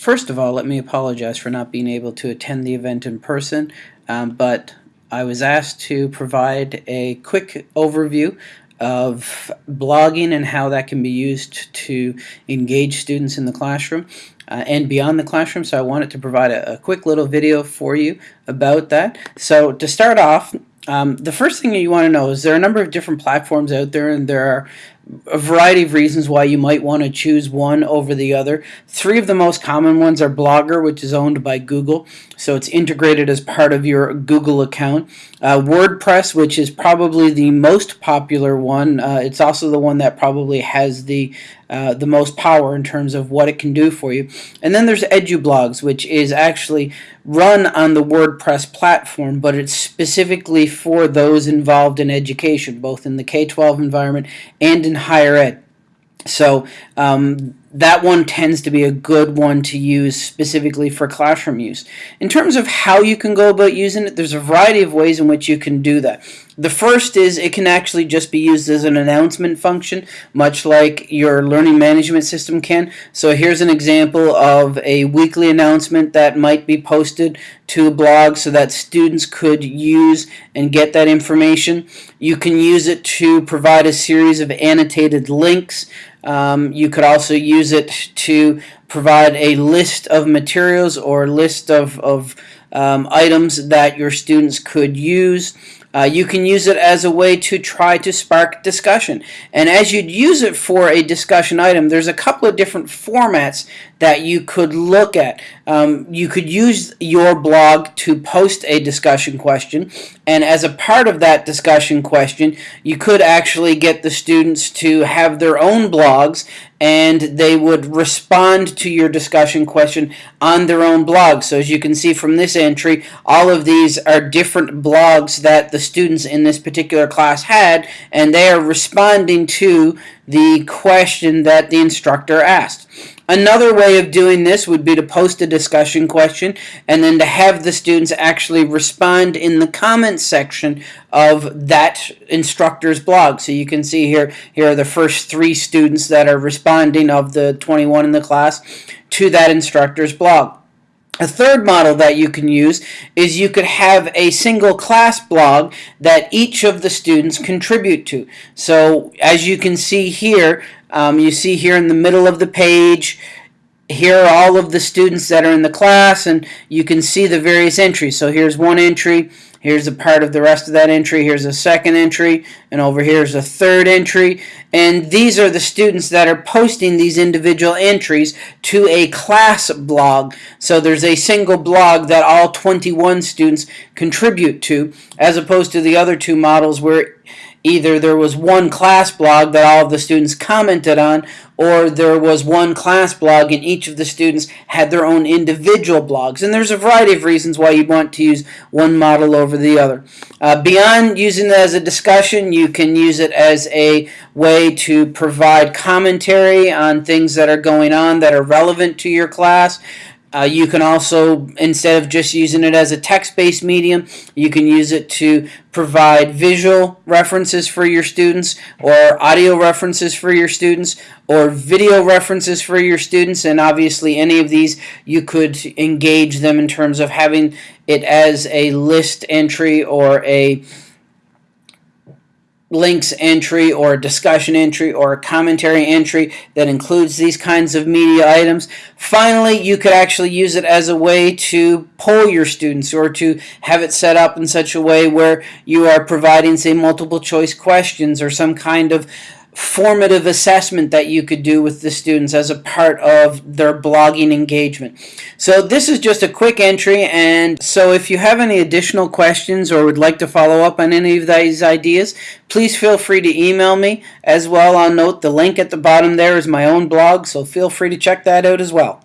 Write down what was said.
First of all, let me apologize for not being able to attend the event in person, um, but I was asked to provide a quick overview of blogging and how that can be used to engage students in the classroom uh, and beyond the classroom. So I wanted to provide a, a, quick little video for you about that. So to start off, um, the first thing that you want to know is there are a number of different platforms out there and there are a variety of reasons why you might want to choose one over the other. Three of the most common ones are Blogger, which is owned by Google, so it's integrated as part of your Google account. Uh, WordPress, which is probably the most popular one. Uh, it's also the one that probably has the uh, the most power in terms of what it can do for you. And then there's EduBlogs, which is actually run on the WordPress platform, but it's specifically for those involved in education, both in the K-12 environment and in higher ed. So um, that one tends to be a good one to use specifically for classroom use. In terms of how you can go about using it, there's a variety of ways in which you can do that. The first is it can actually just be used as an announcement function, much like your learning management system can. So here's an example of a weekly announcement that might be posted to a blog so that students could use and get that information. You can use it to provide a series of annotated links um, you could also use it to provide a list of materials or list of, of um, items that your students could use. Uh, you can use it as a way to try to spark discussion. And as you'd use it for a discussion item, there's a couple of different formats that you could look at. Um, you could use your blog to post a discussion question, and as a part of that discussion question, you could actually get the students to have their own blogs and they would respond to your discussion question on their own blog. So as you can see from this entry, all of these are different blogs that the students in this particular class had, and they are responding to the question that the instructor asked. Another way of doing this would be to post a discussion question and then to have the students actually respond in the comments section of that instructor's blog. So you can see here, here are the first three students that are responding of the 21 in the class to that instructor's blog. A third model that you can use is you could have a single class blog that each of the students contribute to. So as you can see here, um, you see here in the middle of the page, here are all of the students that are in the class, and you can see the various entries. So here's one entry, here's a part of the rest of that entry, here's a second entry, and over here is a third entry. And these are the students that are posting these individual entries to a class blog. So there's a single blog that all 21 students contribute to, as opposed to the other two models where either there was one class blog that all of the students commented on or there was one class blog and each of the students had their own individual blogs and there's a variety of reasons why you want to use one model over the other. Uh, beyond using it as a discussion you can use it as a way to provide commentary on things that are going on that are relevant to your class uh, you can also, instead of just using it as a text-based medium, you can use it to provide visual references for your students or audio references for your students or video references for your students and obviously any of these you could engage them in terms of having it as a list entry or a links entry or a discussion entry or a commentary entry that includes these kinds of media items. Finally, you could actually use it as a way to poll your students or to have it set up in such a way where you are providing, say, multiple choice questions or some kind of formative assessment that you could do with the students as a part of their blogging engagement. So this is just a quick entry and so if you have any additional questions or would like to follow up on any of these ideas, please feel free to email me. As well, I'll note the link at the bottom there is my own blog, so feel free to check that out as well.